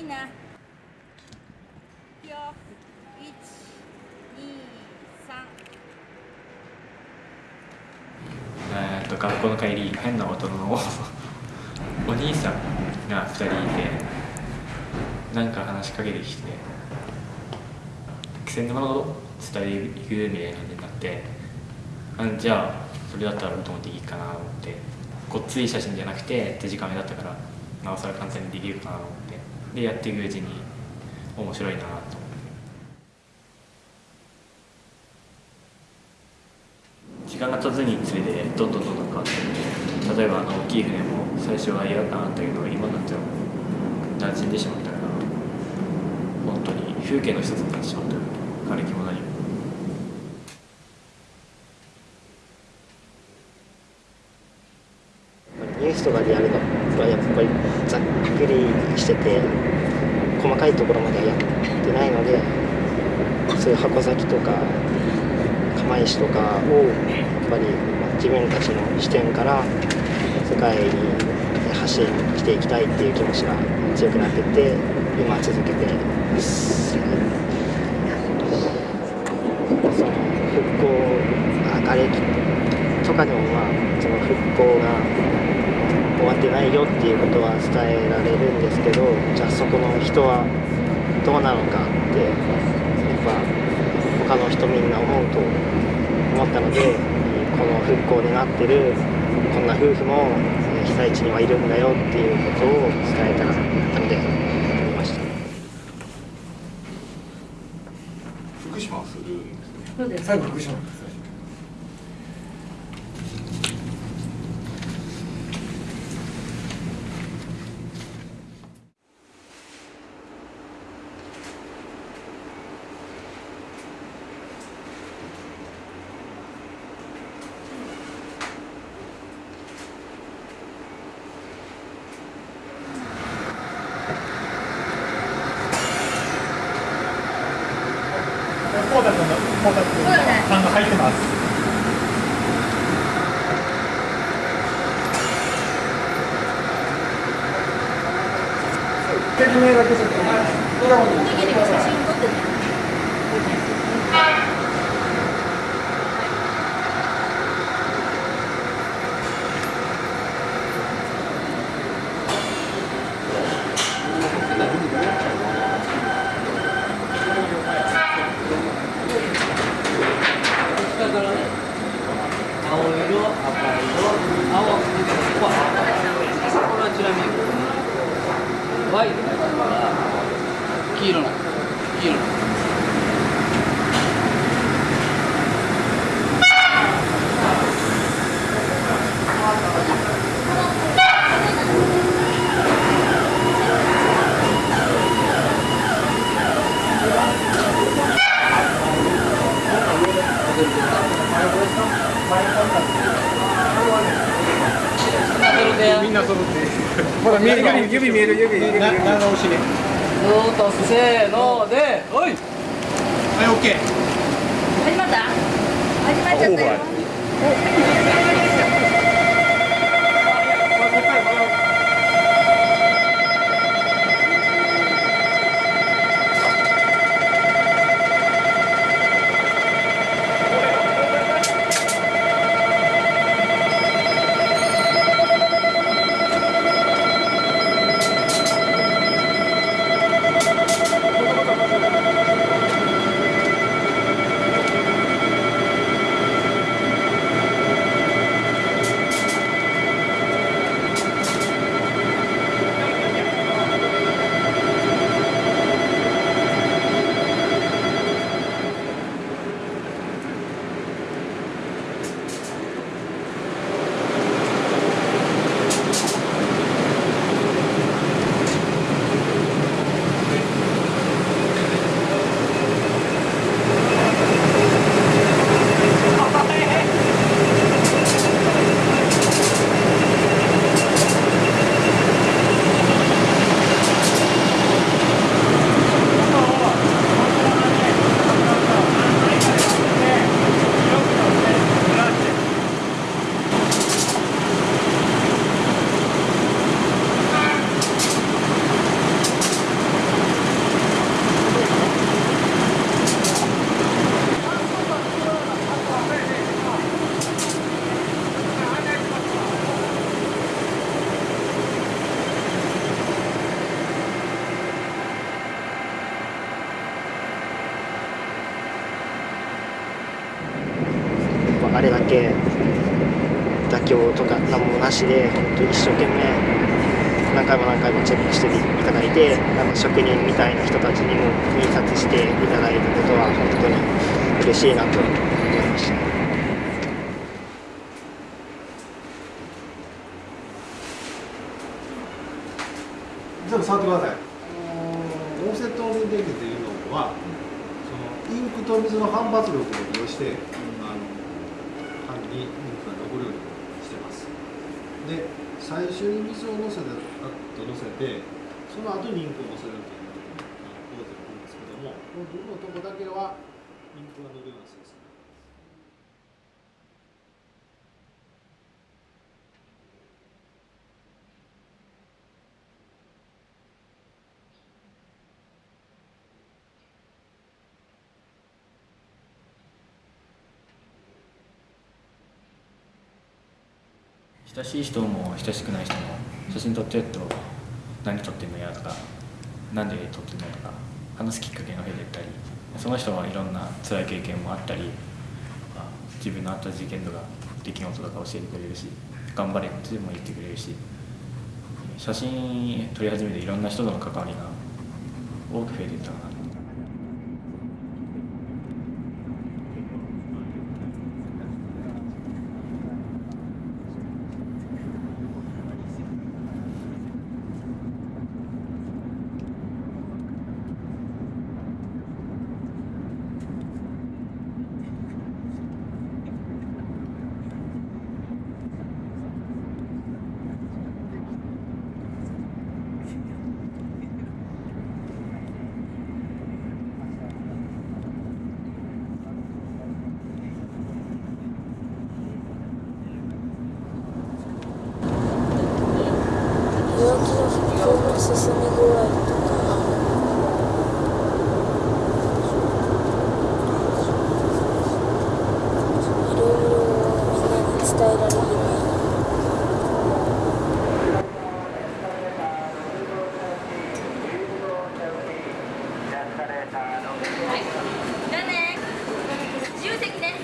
みんな。よ。一、二、三。えっと学校の帰り変な大人のお兄さんが2人いてなんか話しかけてきて気仙沼のこと伝えていくみたいな感じになってあじゃあそれだったら僕もできるかなと思ってごっつい写真じゃなくて手近めだったからなおさら簡単にできるかなと思ってでやっていくうちに面白いなと。時間が経つにつれてどんどんどんどん変わって例えばあの大きい船も最初は嫌だったけど今になっては馴染んでしまったから本当に風景の一つになってしまったよ瓦礫も何もニスとかでやるのはやっぱりざっくりしてて細かいところまではやってないのでそういう箱崎とか釜石とかをやっぱり自分たちの視点から世界に発信していきたいっていう気持ちが強くなってて今続けてます。その復興あ瓦礫とかでもまあその復興が終わってないよっていうことは伝えられるんですけどじゃあそこの人はどうなのかってやっぱ他の人みんな思うと思ったのでこの復興になってるこんな夫婦もえー被災地にはいるんだよっていうことを伝えたかったので撮りました。福島はするんですねそうです。最後福島ですポータ君のポータ君の単が入ってます説明だけちょっと笑顔に次に写真撮ってね。下からね、青色、赤色、青、ここは赤これはちなみに、Y って書いてあるから、黄色なの？黄色なの？みんな揃って。ほら見える。指指見える。指指見える。長押しねずーっとせーので、おいはいオッケー始まった？始まっちゃったよ。「なしで本当に一生懸命何回も何回もチェックしていただいてあの職人みたいな人たちにも印刷していただいたことは本当に嬉しいなと思いました。全部触ってください。オフセット面電機というのは、そのインクと水の反発力を利用して、あの紙にインクが残るようにしてます。で、最初に水を乗せて、パッと乗せて、その後にインクを乗せるという工程なんですけども、この部分のとこだけはインクが伸びるような性質になります。親しい人も親しくない人も写真撮ってると何撮ってんのやとかなんで撮ってんのやとか話すきっかけが増えてったりその人はいろんな辛い経験もあったり自分のあった事件とか出来事とか教えてくれるし頑張れっても言ってくれるし写真撮り始めていろんな人との関わりが多く増えていったかな。量の進み具合とかいろいろみんなに伝えられるはい、じゃあね。自由席ね。